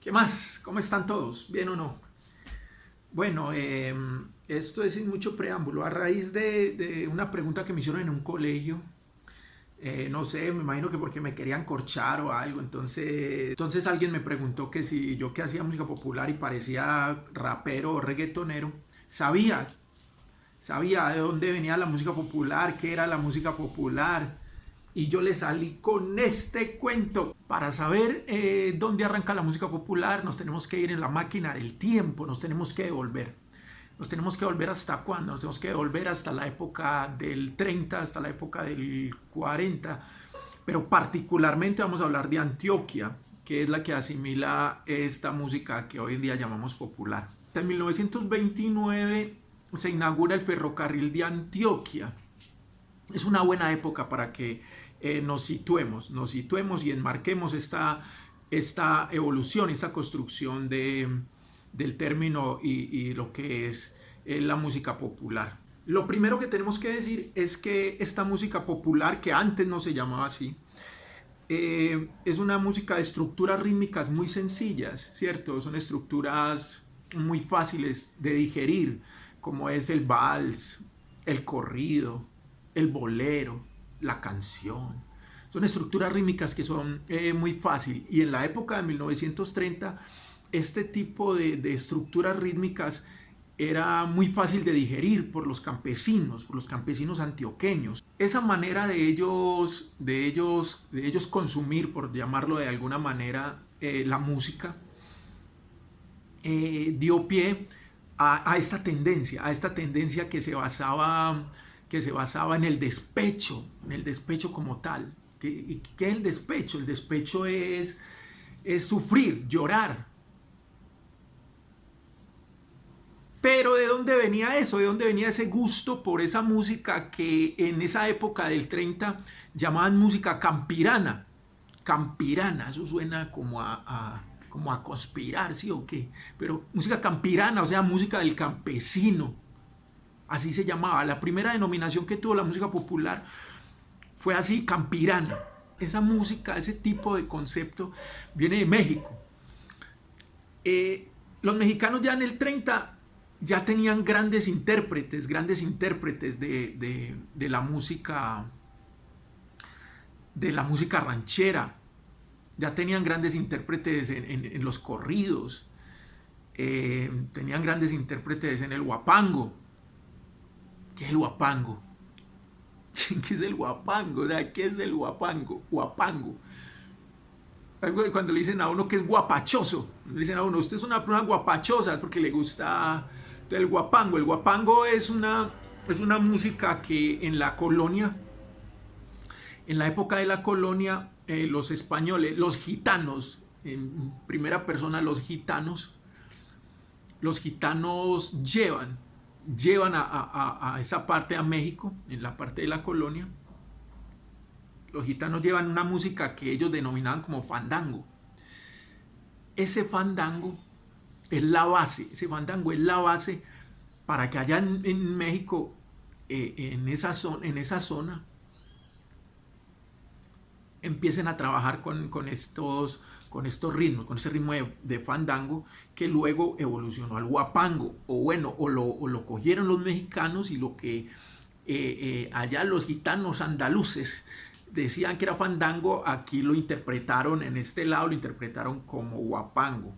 ¿Qué más? ¿Cómo están todos? ¿Bien o no? Bueno, eh, esto es sin mucho preámbulo. A raíz de, una pregunta que me hicieron en un colegio, eh, no sé, me imagino que porque me querían corchar o algo, entonces, entonces alguien me preguntó que si yo que hacía música popular y parecía rapero o reggaetonero, sabía, sabía de dónde venía la música popular, qué era la música popular, y yo le salí con este cuento. Para saber eh, dónde arranca la música popular nos tenemos que ir en la máquina del tiempo, nos tenemos que devolver. Nos tenemos que volver hasta cuándo? Nos tenemos que devolver hasta la época del 30, hasta la época del 40. Pero particularmente vamos a hablar de Antioquia, que es la que asimila esta música que hoy en día llamamos popular. En 1929 se inaugura el ferrocarril de Antioquia. Es una buena época para que eh, nos situemos, nos situemos y enmarquemos esta, esta evolución, esta construcción de, del término y, lo que es eh, la música popular. Lo primero que tenemos que decir es que esta música popular, que antes no se llamaba así, eh, es una música de estructuras rítmicas muy sencillas, ¿cierto? Son estructuras muy fáciles de digerir, como es el vals, el corrido, el bolero, la canción. Son estructuras rítmicas que son eh, muy fácil y en la época de 1930 este tipo de, estructuras rítmicas era muy fácil de digerir por los campesinos, por los campesinos antioqueños. Esa manera de ellos, de ellos, de ellos consumir, por llamarlo de alguna manera, eh, la música, eh, dio pie a, a, esta tendencia, a esta tendencia que se basaba que se basaba en el despecho, en el despecho como tal. ¿Qué, qué es el despecho? El despecho es, es sufrir, llorar. Pero ¿de dónde venía eso? ¿De dónde venía ese gusto por esa música que en esa época del 30 llamaban música campirana? Campirana, eso suena como a, como a conspirar, ¿sí o qué? Pero música campirana, o sea, música del campesino, así se llamaba. La primera denominación que tuvo la música popular fue así, campirana. Esa música, ese tipo de concepto viene de México. Eh, los mexicanos ya en el 30 ya tenían grandes intérpretes, grandes intérpretes de, la música de la música ranchera. Ya tenían grandes intérpretes en, los corridos. Eh, tenían grandes intérpretes en el guapango. ¿Qué es el guapango? ¿Qué es el guapango? ¿qué es el guapango? Guapango. Cuando le dicen a uno que es guapachoso, le dicen a uno, usted es una persona guapachosa porque le gusta el guapango. El guapango es una, es una música que en la colonia, en la época de la colonia, eh, los españoles, los gitanos, en primera persona los gitanos, los gitanos llevan llevan a, esa parte a México, en la parte de la colonia. Los gitanos llevan una música que ellos denominaban como fandango. Ese fandango es la base, ese fandango es la base para que allá en, México, eh, en, esa zona, en esa zona, empiecen a trabajar con, con estos con estos ritmos, con ese ritmo de, fandango que luego evolucionó al guapango, o bueno, o lo, cogieron los mexicanos y lo que eh, eh, allá los gitanos andaluces decían que era fandango, aquí lo interpretaron, en este lado lo interpretaron como guapango.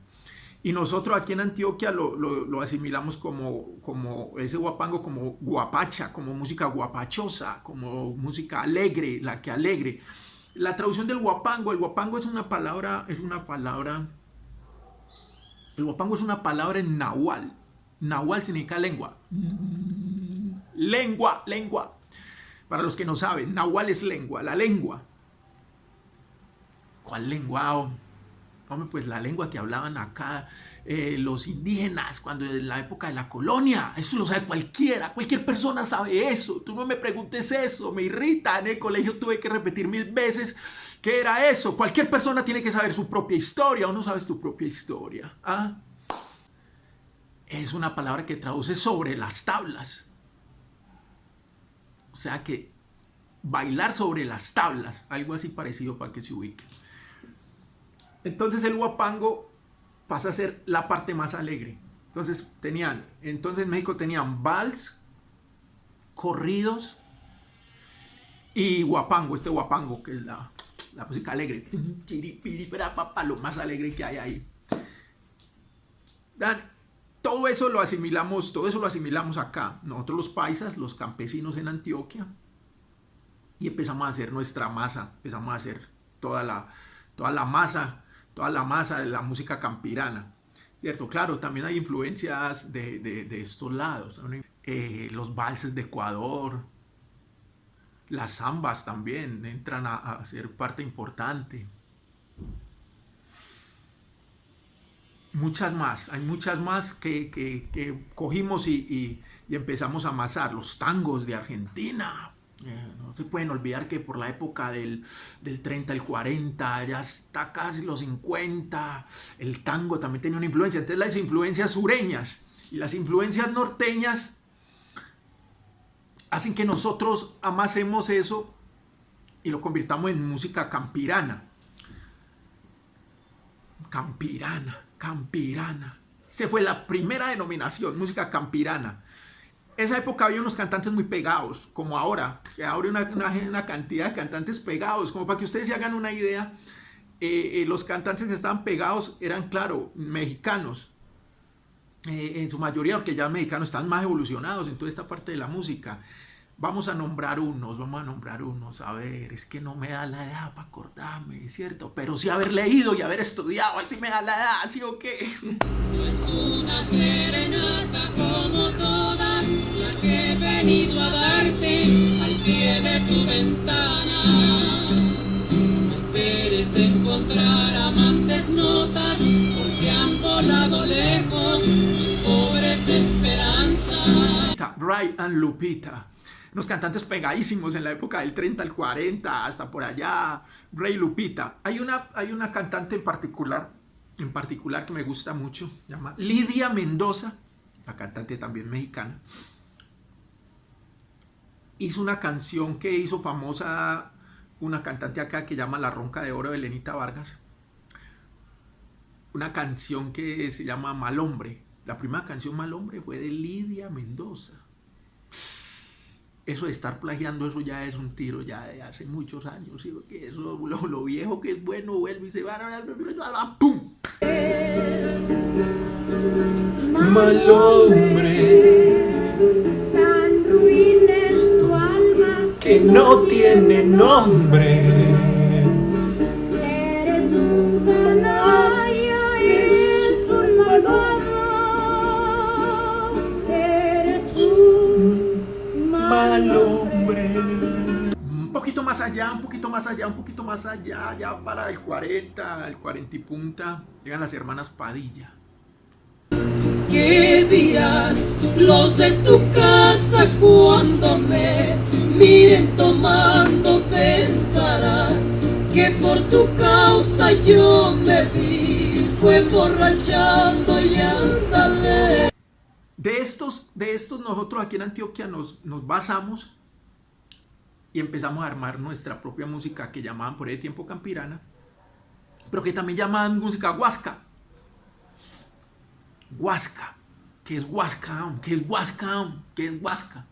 Y nosotros aquí en Antioquia lo, asimilamos como, como ese guapango, como guapacha, como música guapachosa, como música alegre, la que alegre. La traducción del guapango, el guapango es una palabra, es una palabra, el guapango es una palabra en nahual. Nahual significa lengua. Lengua, lengua. Para los que no saben, nahual es lengua, la lengua. ¿Cuál lengua? Hombre, pues la lengua que hablaban acá eh, los indígenas cuando en la época de la colonia. Eso lo sabe cualquiera, cualquier persona sabe eso. Tú no me preguntes eso, me irrita. En el colegio tuve que repetir mil veces qué era eso. Cualquier persona tiene que saber su propia historia o no sabes tu propia historia. ¿ah? Es una palabra que traduce sobre las tablas. O sea que bailar sobre las tablas, algo así parecido para que se ubique. Entonces el guapango pasa a ser la parte más alegre. Entonces tenían, entonces en México tenían vals, corridos y guapango, este guapango que es la, la música alegre, lo más alegre que hay ahí. Todo eso lo asimilamos, todo eso lo asimilamos acá. Nosotros los paisas, los campesinos en Antioquia, y empezamos a hacer nuestra masa, empezamos a hacer toda la, toda la masa, toda la masa de la música campirana. ¿Cierto? Claro, también hay influencias de, estos lados. Eh, los valses de Ecuador, las zambas también entran a, ser parte importante. Muchas más, hay muchas más que, cogimos y, y, empezamos a amasar. Los tangos de Argentina, eh, no se pueden olvidar que por la época del, 30, el 40, ya está casi los 50, el tango también tenía una influencia. Entonces las influencias sureñas y las influencias norteñas hacen que nosotros amasemos eso y lo convirtamos en música campirana. Campirana, campirana. Se fue la primera denominación, música campirana esa época había unos cantantes muy pegados, como ahora, que ahora una, una, cantidad de cantantes pegados, como para que ustedes se hagan una idea, eh, eh, los cantantes que estaban pegados eran, claro, mexicanos, eh, en su mayoría, porque ya mexicanos están más evolucionados en toda esta parte de la música. Vamos a nombrar unos, vamos a nombrar unos, a ver, es que no me da la edad para acordarme, es cierto, pero sí haber leído y haber estudiado, así me da la edad, ¿sí o qué? No es una serenata como todas las que he venido a darte al pie de tu ventana. No esperes encontrar amantes notas porque han volado lejos mis pobres esperanzas. Brian Lupita unos cantantes pegadísimos en la época del 30 al 40, hasta por allá, Rey Lupita. Hay una, hay una cantante en particular, en particular que me gusta mucho, llama Lidia Mendoza, la cantante también mexicana. Hizo una canción que hizo famosa una cantante acá que llama La Ronca de Oro de Lenita Vargas. Una canción que se llama Mal Hombre. La primera canción Mal Hombre fue de Lidia Mendoza eso de estar plagiando, eso ya es un tiro ya de hace muchos años, que eso, lo, viejo que es bueno vuelve y se va, ¡pum! Mal hombre, que no tiene nombre. allá, un poquito más allá, un poquito más allá, ya para el 40, el 40 y punta, llegan las hermanas Padilla. ¿Qué dirán los de tu casa cuando me miren tomando? Pensarán que por tu causa yo me vi, fue emborrachando y andale. De estos, de estos nosotros aquí en Antioquia nos, nos basamos y empezamos a armar nuestra propia música que llamaban por ese tiempo campirana, pero que también llamaban música huasca. Huasca. ¿Qué es huasca? ¿Qué es huasca? ¿Qué es huasca?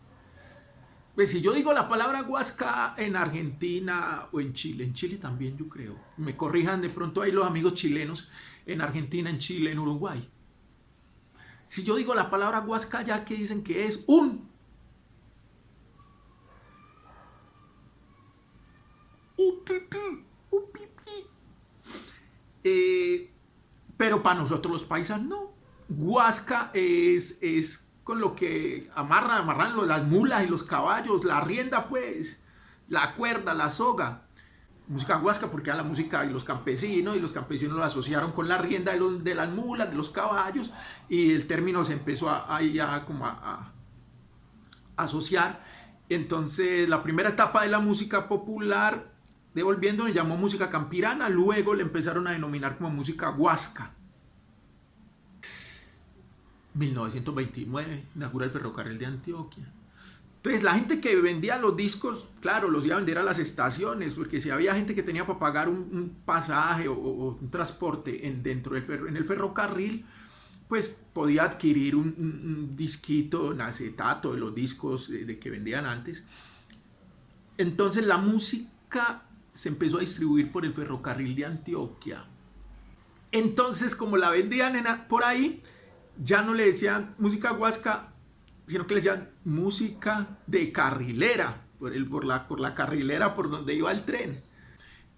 Pues si yo digo la palabra huasca en Argentina o en Chile, en Chile también yo creo, me corrijan de pronto ahí los amigos chilenos, en Argentina, en Chile, en Uruguay. Si yo digo la palabra huasca ya que dicen que es un Eh, pero para nosotros los paisas no. Huasca es, es con lo que amarran, amarran las mulas y los caballos, la rienda pues, la cuerda, la soga. Música huasca porque era la música y los campesinos y los campesinos lo asociaron con la rienda de, las mulas, de los caballos y el término se empezó a, ya como a asociar. Entonces la primera etapa de la música popular Devolviendo le llamó música campirana, luego le empezaron a denominar como música huasca. 1929 inaugura el ferrocarril de Antioquia. Entonces la gente que vendía los discos, claro, los iba a vender a las estaciones, porque si había gente que tenía para pagar un, pasaje o, un transporte en, dentro del en el ferrocarril, pues podía adquirir un, disquito, un acetato de los discos de, que vendían antes. Entonces la música se empezó a distribuir por el ferrocarril de Antioquia. Entonces, como la vendían por ahí, ya no le decían música huasca, sino que le decían música de carrilera, por, el, por, la, por la carrilera por donde iba el tren.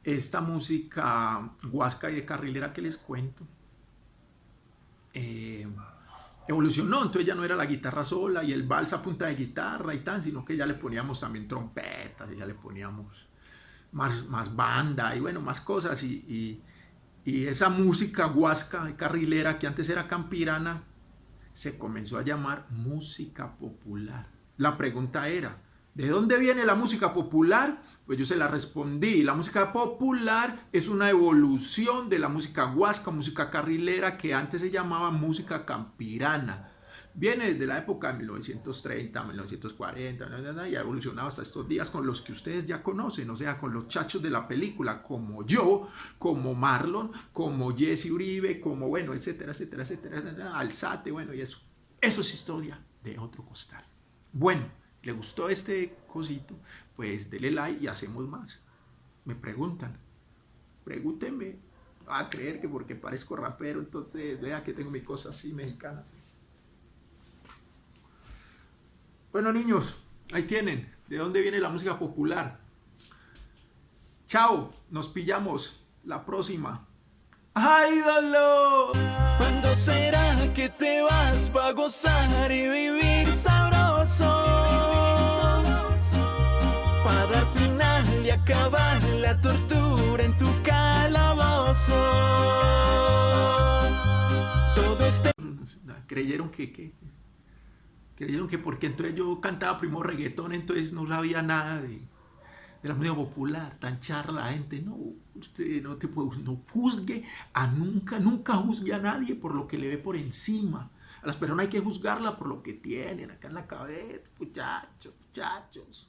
Esta música huasca y de carrilera que les cuento eh, evolucionó, entonces ya no era la guitarra sola y el vals a punta de guitarra y tal, sino que ya le poníamos también trompetas y ya le poníamos más, más banda y bueno, más cosas y esa música huasca y carrilera que antes era campirana se comenzó a llamar música popular. La pregunta era, ¿de dónde viene la música popular? Pues yo se la respondí, la música popular es una evolución de la música huasca, música carrilera, que antes se llamaba música campirana. Viene desde la época de 1930, 1940, y ha evolucionado hasta estos días con los que ustedes ya conocen, o sea, con los chachos de la película, como yo, como Marlon, como Jesse Uribe, como, bueno, etcétera, etcétera, etcétera, Alzate, bueno, y eso. Eso es historia de otro costal. Bueno, ¿le gustó este cosito? Pues dele like y hacemos más. Me preguntan, pregúntenme, a creer que porque parezco rapero, entonces vea que tengo mi cosa así mexicana. Bueno, niños, ahí tienen. ¿De dónde viene la música popular? Chao, nos pillamos la próxima. ¡Ay, dolor! ¿Cuándo será que te vas para gozar y vivir sabroso? Para al final y acabar la tortura en tu calabozo. Todo este... Creyeron que, que creyeron que porque entonces yo cantaba primo reggaetón, entonces no sabía nada de, la música popular, tan charla la gente, no, usted no te puede, no juzgue a nunca, nunca juzgue a nadie por lo que le ve por encima. A las personas hay que juzgarla por lo que tienen acá en la cabeza, muchachos, muchachos.